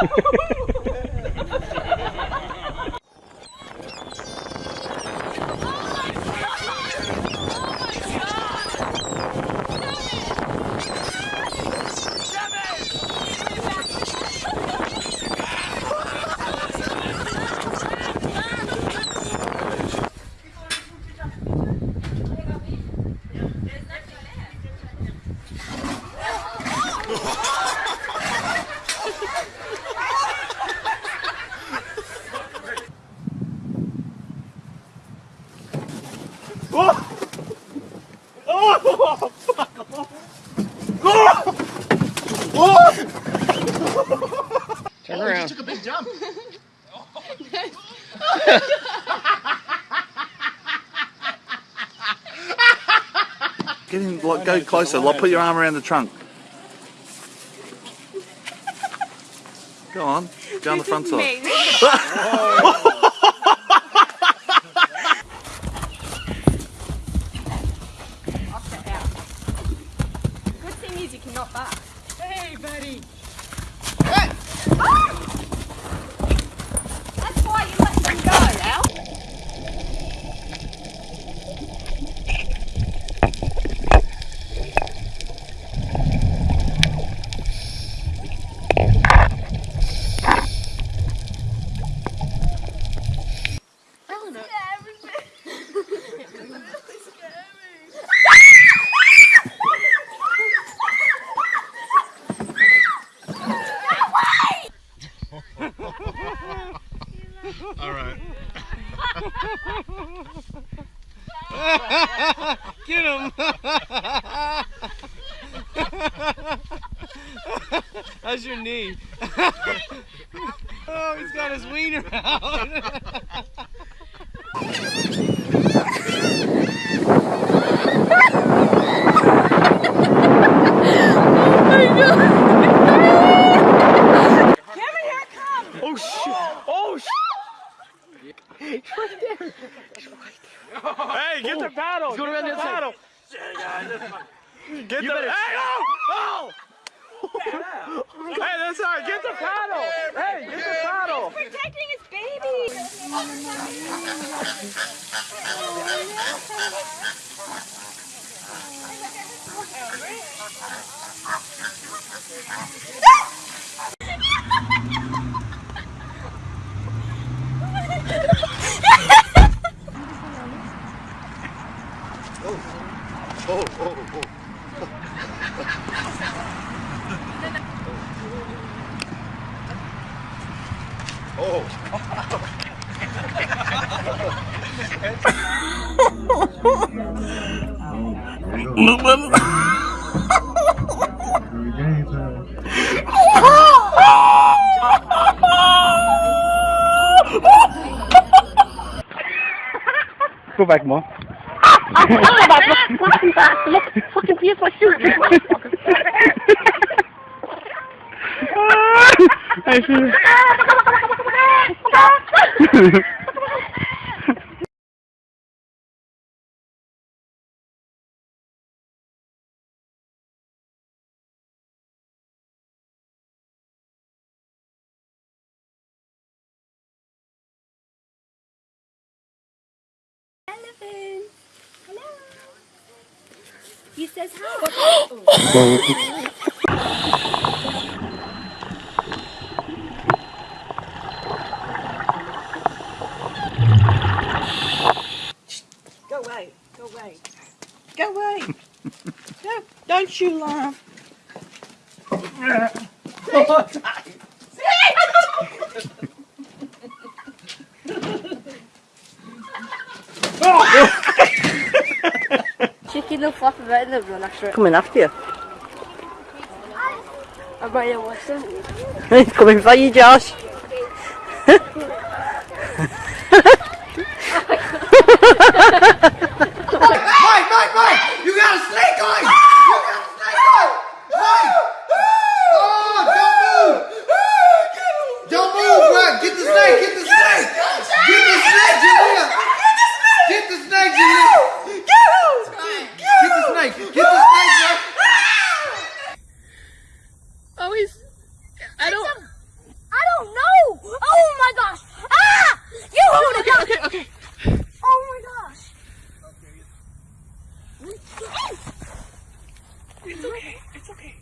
Jump. Get in, like, go closer. Like, put your arm around the trunk. Go on. Go on the front side. Good thing is you cannot back. Hey, buddy. That's why you let them go, Al. All right. Get him. How's your knee? oh, he's got his wiener out. Oh shit! Oh shit! Hey, get the paddle! He's going get around the the other side. paddle! Get You the better- hey, oh! Oh! hey, that's all right. Get the paddle! Hey, get the paddle! Protecting his baby. Oh, oh, oh. Oh. Go back, Mom. fucking piece of shit. I see. Hello. He says hi. Go away. Go away. Go away. no, don't you laugh. Chicken will flop about in the run after it. Coming after you. I might have watched them. He's coming for you, Josh. Mike, Mike, Mike! You got a snake on! You got a snake on! Mike! Oh, don't move! Don't move, bro! Get the snake! Get the snake! Get the snake, Julia! Get the snake, Julia! Get the snake! Get the snake, bro! Oh, he's. I don't. It's okay. It's okay.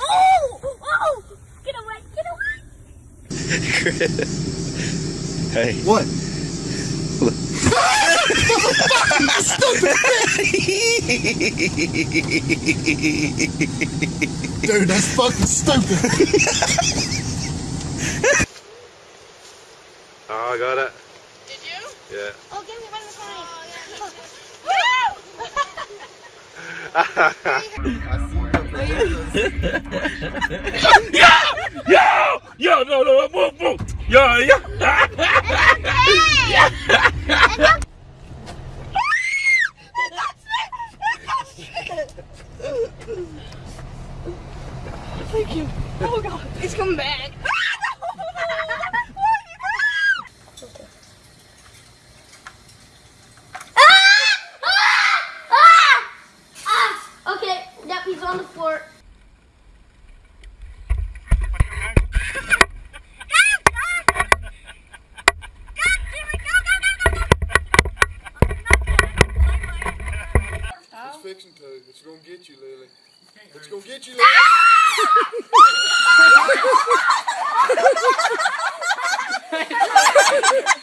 Oh! Oh! Get away! Get away! Hey. What? Dude, that's fucking stupid. Oh, I got it. Did you? Yeah. Oh, give me one of Yo, no, no, move, move. Yo, yo. It's coming Oh god, it's coming back. Okay, yep, he's on the floor. It's fixing to. It's gonna get you, Lily. It's gonna get you, Lily. Ah!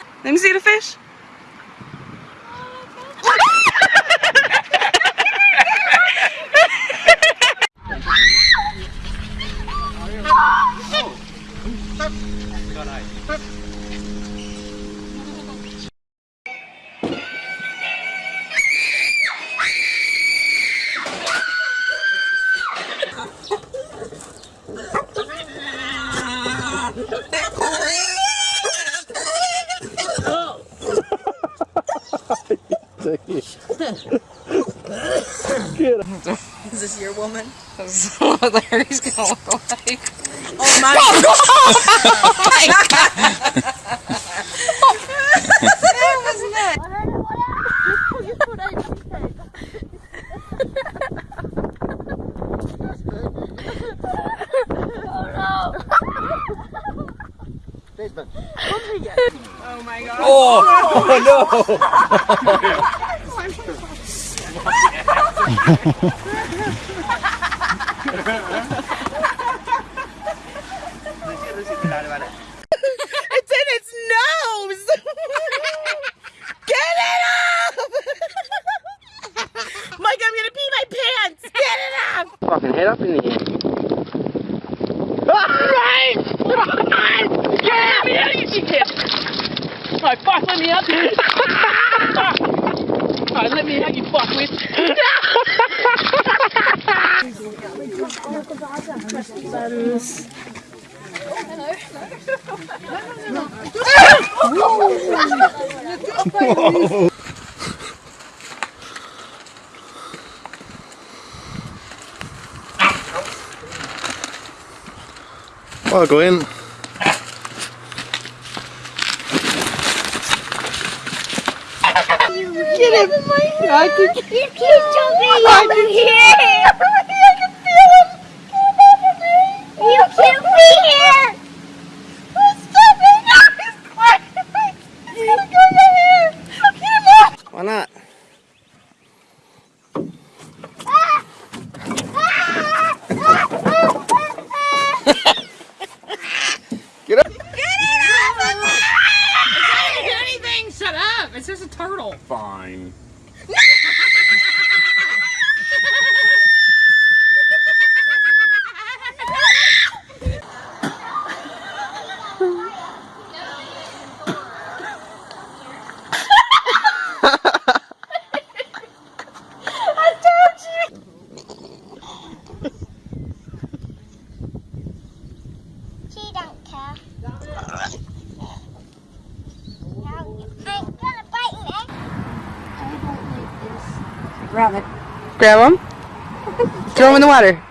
Let me see the fish. Is your woman? That's what Larry's gonna look like. Oh my oh, god! Oh, oh, oh my god! that was nuts. Oh my god. It's in its nose! Get it up! Mike, I'm gonna pee my pants! Get it up! Fucking head up in the air. Me out, you! Alright, fuck, let me out. You fuckwit. Well, go in. Get him! I can you keep jumping over here! I can feel him! You can't be here! Stop it! No, he's climbing! He's gonna go right here! Get him off! Why not? Fine. She don't care. I'm gonna bite you, eh? I don't like this. Grab it. Grab him. Throw them in the water.